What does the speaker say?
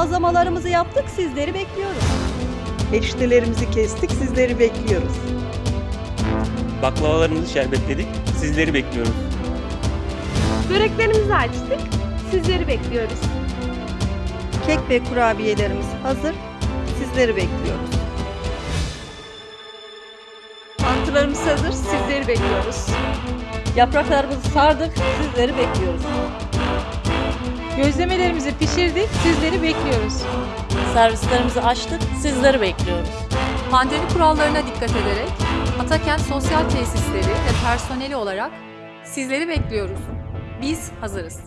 Bazlamalarımızı yaptık, sizleri bekliyoruz. Eriştelerimizi kestik, sizleri bekliyoruz. Baklavalarımızı şerbetledik. Sizleri bekliyoruz. Böreklerimizi açtık. Sizleri bekliyoruz. Kek ve kurabiyelerimiz hazır, sizleri bekliyoruz. Mantılarımız hazır. Sizleri bekliyoruz. Yapraklarımızı sardık, sizleri bekliyoruz. Gözlemelerimizi pişirdik. Sizleri bekliyoruz. Servislerimizi açtık, sizleri bekliyoruz. Pandemi kurallarına dikkat ederek Atakent Sosyal Tesisleri ve personeli olarak sizleri bekliyoruz. Biz hazırız.